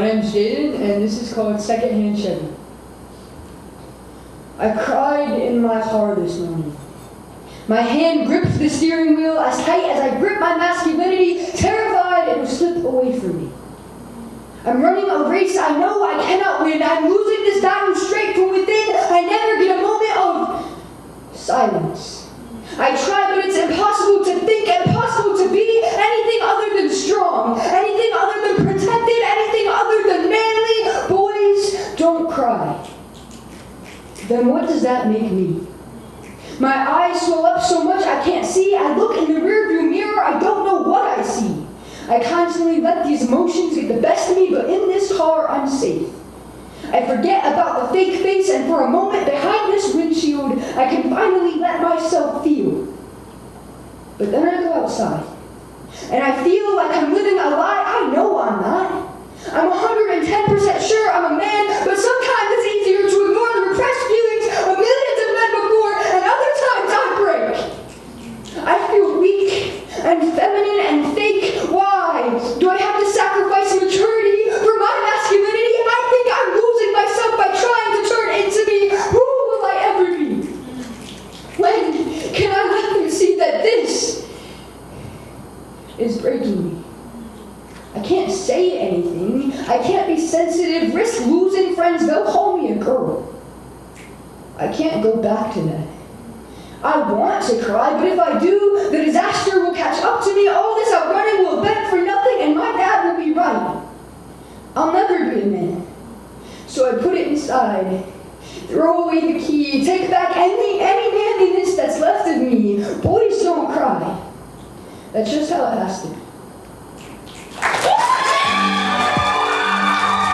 Jaden, and this is called Secondhand Chevy. I cried in my car this morning. My hand gripped the steering wheel as tight as I gripped my masculinity, terrified it would slip away from me. I'm running a race I know I cannot win. I'm losing this battle straight Then what does that make me? My eyes swell up so much I can't see. I look in the rearview mirror, I don't know what I see. I constantly let these emotions get the best of me, but in this car, I'm safe. I forget about the fake face, and for a moment behind this windshield, I can finally let myself feel. But then I go outside, and I feel like I'm living a lie I know I'm not. I'm 110% sure I'm a man, but sometimes it's easier to ignore the repressed feelings of millions of men before, and other times I break. I feel weak and feminine and fake. Why? Do I have to sacrifice maturity for my masculinity? I think I'm losing myself by trying to turn into me. Who will I ever be? When can I let them see that this is breaking me? I can't say anything. I can't be sensitive, risk losing friends. They'll call me a girl. I can't go back to that. I want to cry, but if I do, the disaster will catch up to me. All this outrunning will bend for nothing, and my dad will be right. I'll never be a man. So I put it inside. Throw away the key. Take back any, any manliness that's left of me. Boys don't cry. That's just how it has to be.